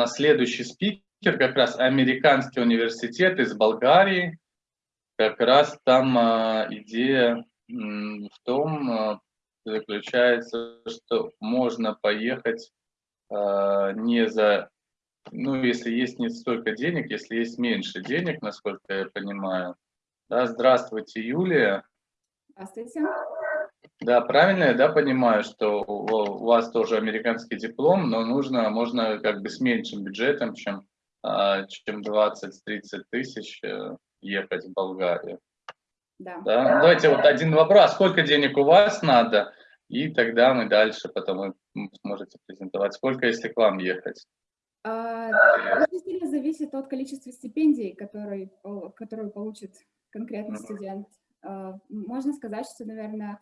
нас следующий спикер, как раз американский университет из Болгарии. Как раз там а, идея в том а, заключается, что можно поехать а, не за, ну, если есть не столько денег, если есть меньше денег, насколько я понимаю. Да, здравствуйте, Юлия. Здравствуйте. Да, правильно я да, понимаю, что у вас тоже американский диплом, но нужно, можно как бы с меньшим бюджетом, чем, а, чем 20-30 тысяч э, ехать в Болгарию. Да. да. Давайте вот один вопрос. Сколько денег у вас надо? И тогда мы дальше потом вы сможете презентовать. Сколько, если к вам ехать? А, очень сильно зависит от количества стипендий, которые, которые получит конкретный студент. А, можно сказать, что, наверное,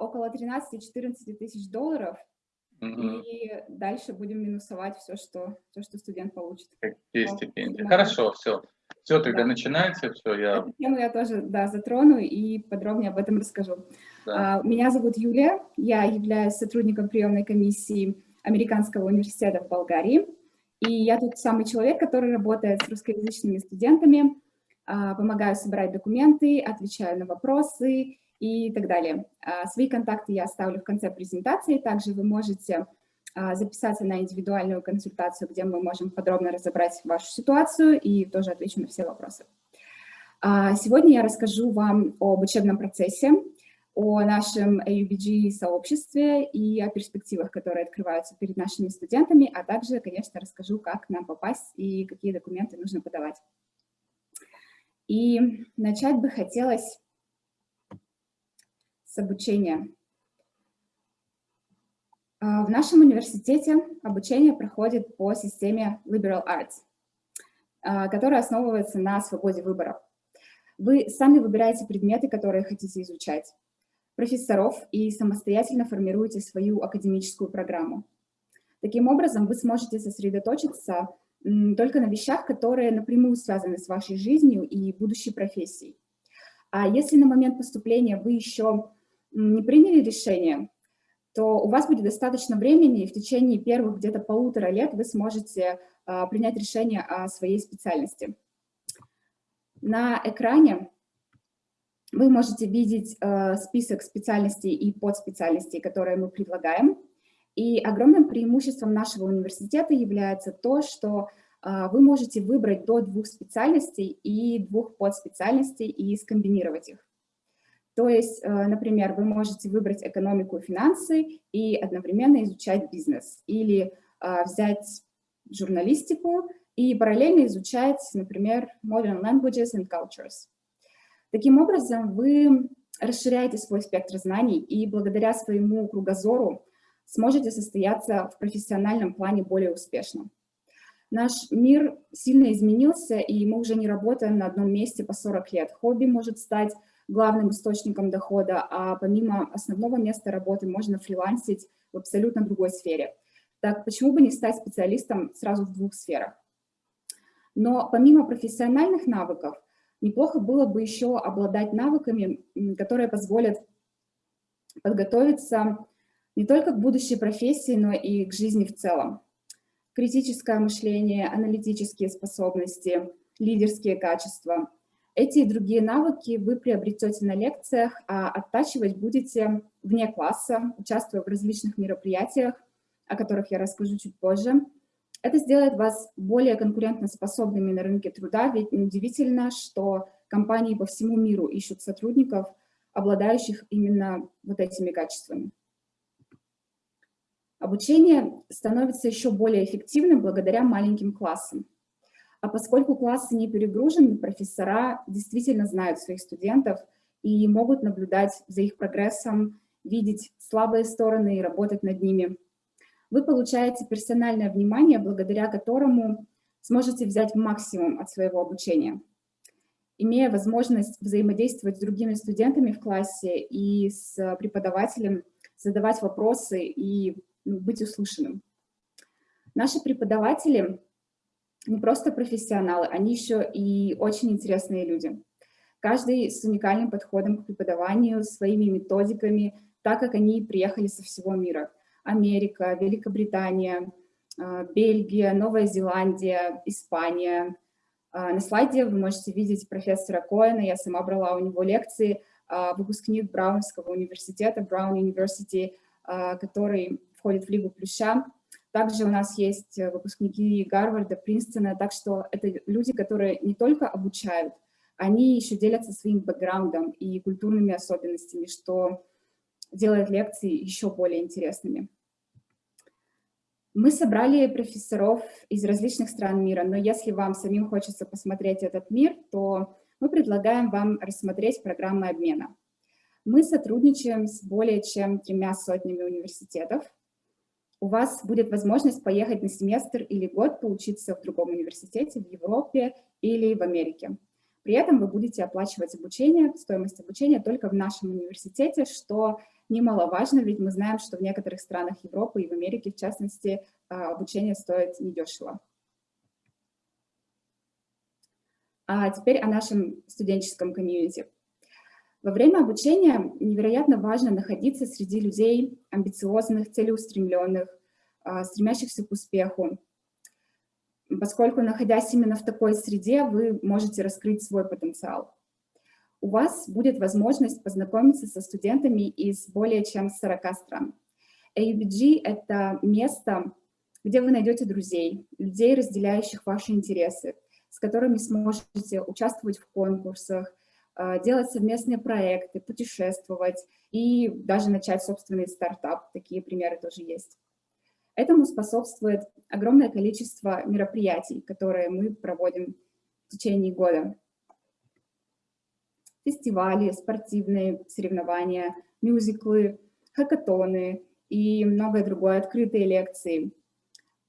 около 13-14 тысяч долларов, и дальше будем минусовать все, что, все, что студент получит. Какие стипендии? Хорошо, все. Все, тогда да. начинайте, все, я... Эту тему я тоже, да, затрону и подробнее об этом расскажу. Да. А, меня зовут Юлия, я являюсь сотрудником приемной комиссии Американского университета в Болгарии, и я тут самый человек, который работает с русскоязычными студентами, а, помогаю собирать документы, отвечаю на вопросы и так далее. А, свои контакты я оставлю в конце презентации, также вы можете а, записаться на индивидуальную консультацию, где мы можем подробно разобрать вашу ситуацию и тоже отвечу на все вопросы. Сегодня я расскажу вам об учебном процессе, о нашем AUBG-сообществе и о перспективах, которые открываются перед нашими студентами, а также, конечно, расскажу, как нам попасть и какие документы нужно подавать. И начать бы хотелось с обучения. А, в нашем университете обучение проходит по системе Liberal Arts, а, которая основывается на свободе выбора. Вы сами выбираете предметы, которые хотите изучать, профессоров и самостоятельно формируете свою академическую программу. Таким образом, вы сможете сосредоточиться только на вещах, которые напрямую связаны с вашей жизнью и будущей профессией. А если на момент поступления вы еще не приняли решение, то у вас будет достаточно времени, и в течение первых где-то полутора лет вы сможете а, принять решение о своей специальности. На экране вы можете видеть а, список специальностей и подспециальностей, которые мы предлагаем. И огромным преимуществом нашего университета является то, что а, вы можете выбрать до двух специальностей и двух подспециальностей и скомбинировать их. То есть, э, например, вы можете выбрать экономику и финансы и одновременно изучать бизнес. Или а, взять журналистику и параллельно изучать, например, modern languages and cultures. Таким образом, вы расширяете свой спектр знаний и благодаря своему кругозору сможете состояться в профессиональном плане более успешно. Наш мир сильно изменился, и мы уже не работаем на одном месте по 40 лет. Хобби может стать главным источником дохода, а помимо основного места работы можно фрилансить в абсолютно другой сфере. Так почему бы не стать специалистом сразу в двух сферах? Но помимо профессиональных навыков, неплохо было бы еще обладать навыками, которые позволят подготовиться не только к будущей профессии, но и к жизни в целом. Критическое мышление, аналитические способности, лидерские качества. Эти и другие навыки вы приобретете на лекциях, а оттачивать будете вне класса, участвуя в различных мероприятиях, о которых я расскажу чуть позже. Это сделает вас более конкурентоспособными на рынке труда, ведь неудивительно, что компании по всему миру ищут сотрудников, обладающих именно вот этими качествами. Обучение становится еще более эффективным благодаря маленьким классам. А поскольку классы не перегружены, профессора действительно знают своих студентов и могут наблюдать за их прогрессом, видеть слабые стороны и работать над ними. Вы получаете персональное внимание, благодаря которому сможете взять максимум от своего обучения. Имея возможность взаимодействовать с другими студентами в классе и с преподавателем, задавать вопросы и ну, быть услышанным. Наши преподаватели не просто профессионалы, они еще и очень интересные люди. Каждый с уникальным подходом к преподаванию, своими методиками, так как они приехали со всего мира. Америка, Великобритания, Бельгия, Новая Зеландия, Испания. На слайде вы можете видеть профессора Коэна, я сама брала у него лекции, выпускник Браунского университета, Brown University, который входит в Лигу Плюща. Также у нас есть выпускники Гарварда, Принстона, так что это люди, которые не только обучают, они еще делятся своим бэкграундом и культурными особенностями, что делает лекции еще более интересными. Мы собрали профессоров из различных стран мира, но если вам самим хочется посмотреть этот мир, то мы предлагаем вам рассмотреть программы обмена. Мы сотрудничаем с более чем тремя сотнями университетов. У вас будет возможность поехать на семестр или год поучиться в другом университете в Европе или в Америке. При этом вы будете оплачивать обучение, стоимость обучения только в нашем университете, что немаловажно, ведь мы знаем, что в некоторых странах Европы и в Америке, в частности, а, обучение стоит недешево. А теперь о нашем студенческом комьюнити. Во время обучения невероятно важно находиться среди людей амбициозных, целеустремленных, а, стремящихся к успеху, поскольку, находясь именно в такой среде, вы можете раскрыть свой потенциал. У вас будет возможность познакомиться со студентами из более чем 40 стран. AUBG — это место, где вы найдете друзей, людей, разделяющих ваши интересы, с которыми сможете участвовать в конкурсах, делать совместные проекты, путешествовать и даже начать собственный стартап. Такие примеры тоже есть. Этому способствует огромное количество мероприятий, которые мы проводим в течение года. Фестивали, спортивные соревнования, мюзиклы, хакатоны и многое другое, открытые лекции.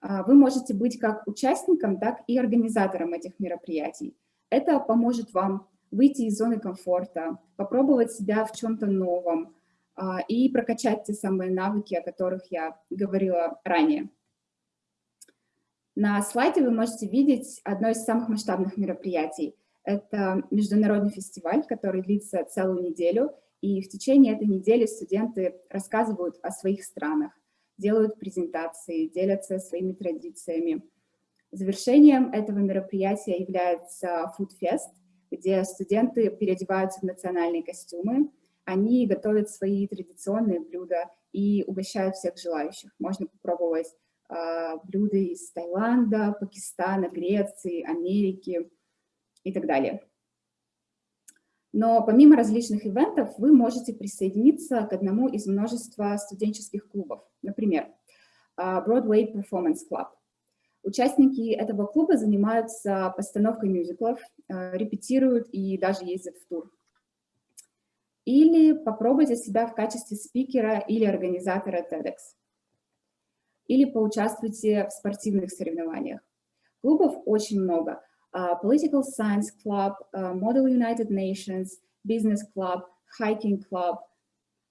А, вы можете быть как участником, так и организатором этих мероприятий. Это поможет вам выйти из зоны комфорта, попробовать себя в чем-то новом, а, и прокачать те самые навыки, о которых я говорила ранее. На слайде вы можете видеть одно из самых масштабных мероприятий. Это международный фестиваль, который длится целую неделю, и в течение этой недели студенты рассказывают о своих странах, делают презентации, делятся своими традициями. Завершением этого мероприятия является Food Fest, где студенты переодеваются в национальные костюмы, они готовят свои традиционные блюда и угощают всех желающих. Можно попробовать э, блюда из Таиланда, Пакистана, Греции, Америки и так далее. Но помимо различных ивентов вы можете присоединиться к одному из множества студенческих клубов. Например, Broadway Performance Club. Участники этого клуба занимаются постановкой мюзиклов, репетируют и даже ездят в тур. Или попробуйте себя в качестве спикера или организатора TEDx. Или поучаствуйте в спортивных соревнованиях. Клубов очень много. Uh, Political Science Club, uh, Model United Nations, Business Club, Hiking Club.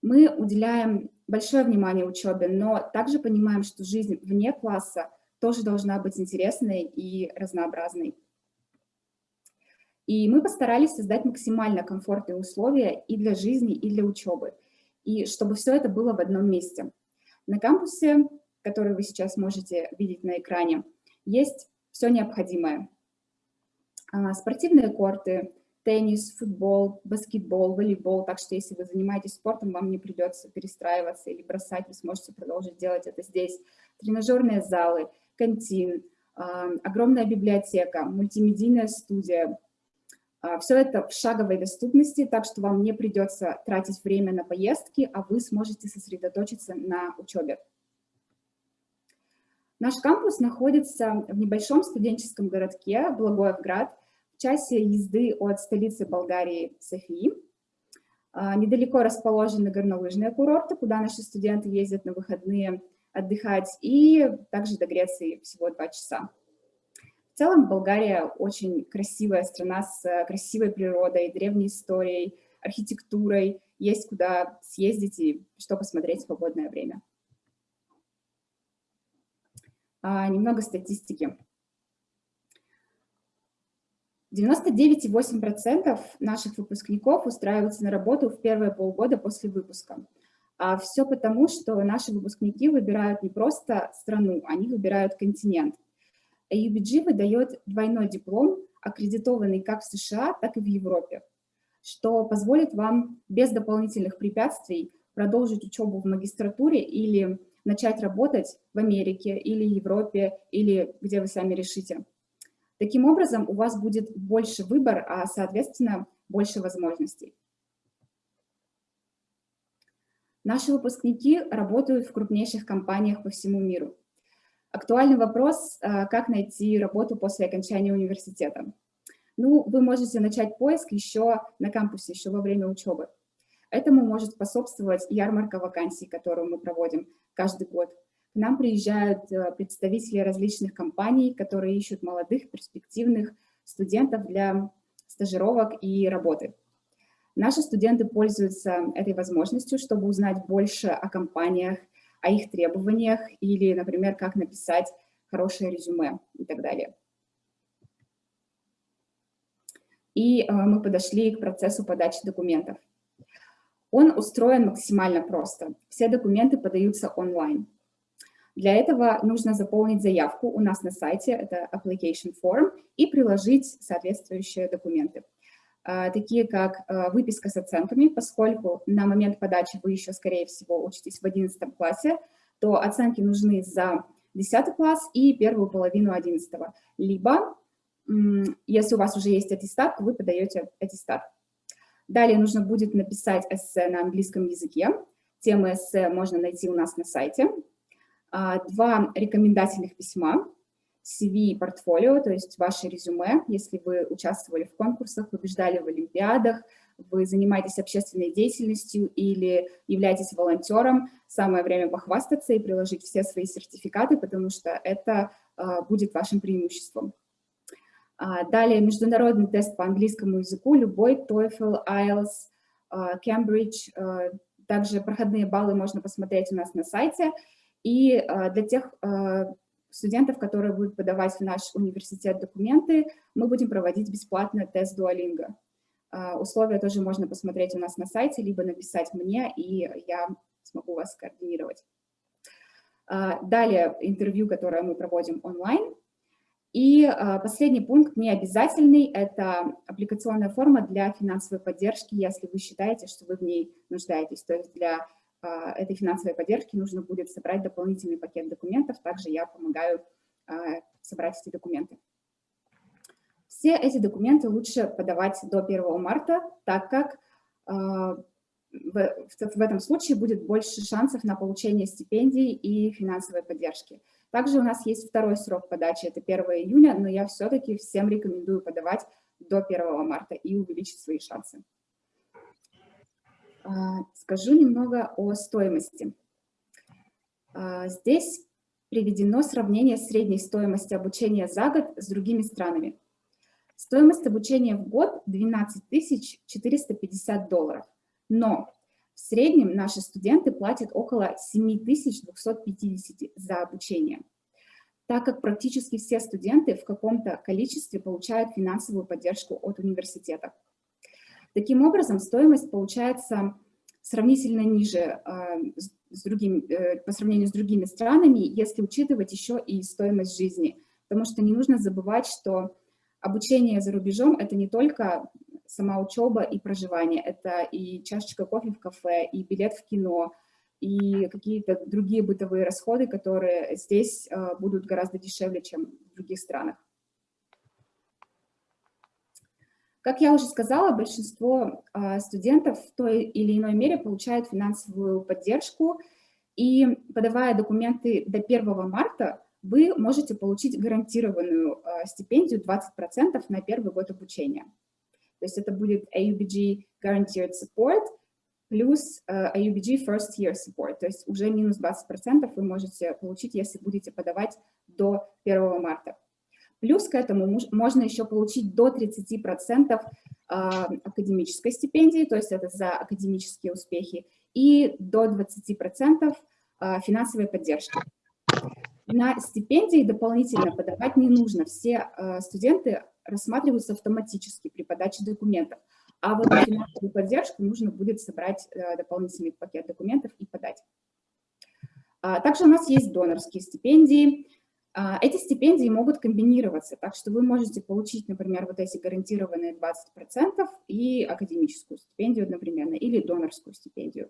Мы уделяем большое внимание учебе, но также понимаем, что жизнь вне класса тоже должна быть интересной и разнообразной. И мы постарались создать максимально комфортные условия и для жизни, и для учебы, и чтобы все это было в одном месте. На кампусе, который вы сейчас можете видеть на экране, есть все необходимое. А, спортивные корты, теннис, футбол, баскетбол, волейбол, так что если вы занимаетесь спортом, вам не придется перестраиваться или бросать, вы сможете продолжить делать это здесь. Тренажерные залы, кантин, а, огромная библиотека, мультимедийная студия, а, Все это в шаговой доступности, так что вам не придется тратить время на поездки, а вы сможете сосредоточиться на учебе. Наш кампус находится в небольшом студенческом городке Благоевград, в часе езды от столицы Болгарии Софии. А, недалеко расположены горнолыжные курорты, куда наши студенты ездят на выходные отдыхать, и также до Греции всего два часа. В целом Болгария очень красивая страна с э, красивой природой, древней историей, архитектурой. Есть куда съездить и что посмотреть в свободное время. А, немного статистики. 99,8% наших выпускников устраиваются на работу в первые полгода после выпуска, А все потому, что наши выпускники выбирают не просто страну, они выбирают континент. AUBG выдает двойной диплом, аккредитованный как в США, так и в Европе, что позволит вам без дополнительных препятствий продолжить учебу в магистратуре или начать работать в Америке или Европе, или где вы сами решите. Таким образом, у вас будет больше выбор, а, соответственно, больше возможностей. Наши выпускники работают в крупнейших компаниях по всему миру. Актуальный вопрос, а, как найти работу после окончания университета. Ну, вы можете начать поиск еще на кампусе, еще во время учебы. Этому может способствовать ярмарка вакансий, которую мы проводим каждый год. К нам приезжают э, представители различных компаний, которые ищут молодых, перспективных студентов для стажировок и работы. Наши студенты пользуются этой возможностью, чтобы узнать больше о компаниях, о их требованиях или, например, как написать хорошее резюме и так далее. И э, мы подошли к процессу подачи документов. Он устроен максимально просто. Все документы подаются онлайн. Для этого нужно заполнить заявку у нас на сайте, это application form, и приложить соответствующие документы. А, такие как а, выписка с оценками, поскольку на момент подачи вы еще, скорее всего, учитесь в 11 классе, то оценки нужны за 10 класс и первую половину 11. Либо, если у вас уже есть аттестат, то вы подаете аттестат. Далее нужно будет написать эссе на английском языке. Темы эссе можно найти у нас на сайте. А, два рекомендательных письма, CV портфолио, то есть ваше резюме, если вы участвовали в конкурсах, побеждали в олимпиадах, вы занимаетесь общественной деятельностью или являетесь волонтером, самое время похвастаться и приложить все свои сертификаты, потому что это а, будет вашим преимуществом. А, далее международный тест по английскому языку, любой TOEFL, IELTS, а, Cambridge. А, также проходные баллы можно посмотреть у нас на сайте. И для тех студентов, которые будут подавать в наш университет документы, мы будем проводить бесплатно тест Duolingo. Условия тоже можно посмотреть у нас на сайте, либо написать мне, и я смогу вас координировать. Далее интервью, которое мы проводим онлайн. И а, последний пункт, не обязательный, это аппликационная форма для финансовой поддержки, если вы считаете, что вы в ней нуждаетесь. То есть для а, этой финансовой поддержки нужно будет собрать дополнительный пакет документов, также я помогаю а, собрать эти документы. Все эти документы лучше подавать до 1 марта, так как в, в этом случае будет больше шансов на получение стипендий и финансовой поддержки. Также у нас есть второй срок подачи, это 1 июня, но я все-таки всем рекомендую подавать до 1 марта и увеличить свои шансы. А, скажу немного о стоимости. А, здесь приведено сравнение средней стоимости обучения за год с другими странами. Стоимость обучения в год 12 450 долларов, но в среднем наши студенты платят около 7250 за обучение, так как практически все студенты в каком-то количестве получают финансовую поддержку от университета. Таким образом, стоимость получается сравнительно ниже э, с другим, э, по сравнению с другими странами, если учитывать еще и стоимость жизни. Потому что не нужно забывать, что обучение за рубежом – это не только сама учеба и проживание. Это и чашечка кофе в кафе, и билет в кино, и какие-то другие бытовые расходы, которые здесь э, будут гораздо дешевле, чем в других странах. Как я уже сказала, большинство э, студентов в той или иной мере получают финансовую поддержку, и подавая документы до 1 марта, вы можете получить гарантированную э, стипендию 20% на первый год обучения. То есть это будет AUBG Guaranteed Support плюс uh, AUBG First Year Support. То есть уже минус 20% вы можете получить, если будете подавать до 1 марта. Плюс к этому можно еще получить до 30% а, академической стипендии, то есть это за академические успехи, и до 20% а, финансовой поддержки. На стипендии дополнительно подавать не нужно. Все студенты рассматриваются автоматически при подаче документов. а вот финансовую поддержку нужно будет собрать э, дополнительный пакет документов и подать. А, также у нас есть донорские стипендии. А, эти стипендии могут комбинироваться, так что вы можете получить, например, вот эти гарантированные 20% и академическую стипендию одновременно, или донорскую стипендию.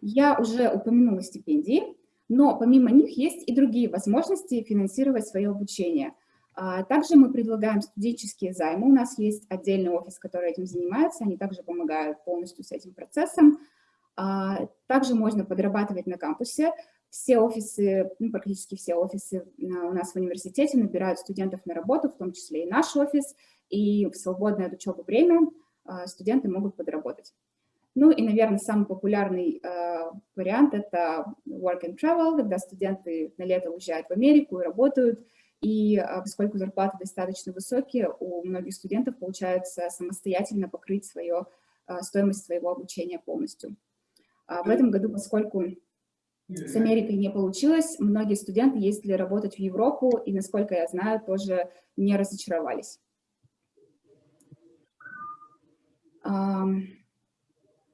Я уже упомянула стипендии, но помимо них есть и другие возможности финансировать свое обучение. А, также мы предлагаем студенческие займы. У нас есть отдельный офис, который этим занимается. Они также помогают полностью с этим процессом. А, также можно подрабатывать на кампусе. Все офисы, ну, практически все офисы у нас в университете набирают студентов на работу, в том числе и наш офис. И в свободное от учебы время а, студенты могут подработать. Ну и, наверное, самый популярный э, вариант – это work and travel, когда студенты на лето уезжают в Америку и работают, и э, поскольку зарплаты достаточно высокие, у многих студентов получается самостоятельно покрыть свое, э, стоимость своего обучения полностью. А в этом году, поскольку с Америкой не получилось, многие студенты ездили работать в Европу, и, насколько я знаю, тоже не разочаровались.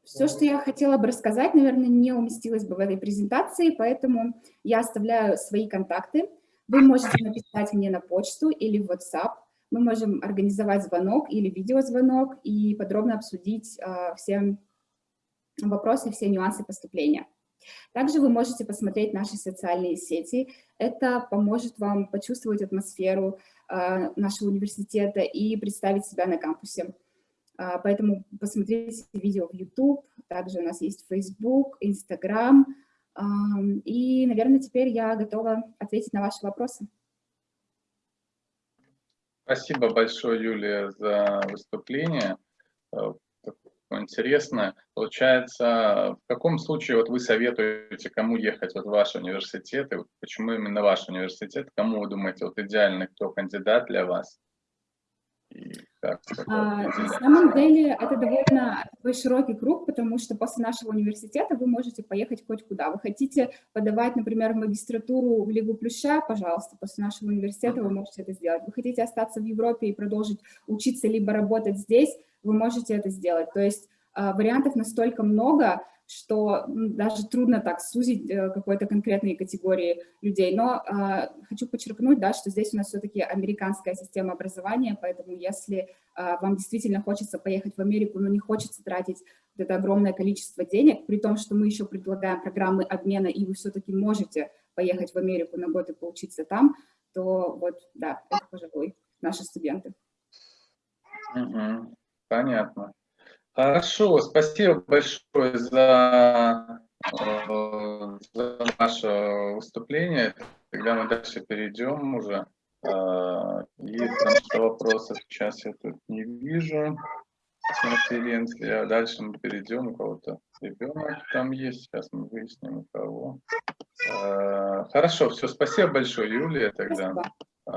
Все, что я хотела бы рассказать, наверное, не уместилось бы в этой презентации, поэтому я оставляю свои контакты. Вы можете написать мне на почту или в WhatsApp. Мы можем организовать звонок или видеозвонок и подробно обсудить э, все вопросы, все нюансы поступления. Также вы можете посмотреть наши социальные сети. Это поможет вам почувствовать атмосферу э, нашего университета и представить себя на кампусе. А, поэтому посмотрите видео в YouTube, также у нас есть Facebook, Instagram. И, наверное, теперь я готова ответить на ваши вопросы. Спасибо большое, Юлия, за выступление. Интересно. Получается, в каком случае вот вы советуете, кому ехать вот в ваш университет, и почему именно ваш университет, кому вы думаете, вот идеальный кто кандидат для вас? А, на самом деле это довольно такой широкий круг, потому что после нашего университета вы можете поехать хоть куда. Вы хотите подавать, например, в магистратуру в Лигу Плюща, пожалуйста, после нашего университета вы можете это сделать. Вы хотите остаться в Европе и продолжить учиться либо работать здесь, вы можете это сделать. То есть а, вариантов настолько много, что даже трудно так сузить э, какой-то конкретной категории людей. Но э, хочу подчеркнуть, да, что здесь у нас все-таки американская система образования, поэтому если э, вам действительно хочется поехать в Америку, но не хочется тратить это огромное количество денег, при том, что мы еще предлагаем программы обмена, и вы все-таки можете поехать в Америку на год и поучиться там, то вот, да, это, пожалуй, наши студенты. Угу. Понятно. Хорошо, спасибо большое за, э, за наше выступление. Тогда мы дальше перейдем уже. Э, и потому что вопросов сейчас я тут не вижу конференции, а дальше мы перейдем, у кого-то ребенок там есть, сейчас мы выясним, у кого. Э, хорошо, все, спасибо большое, Юлия, тогда. Спасибо.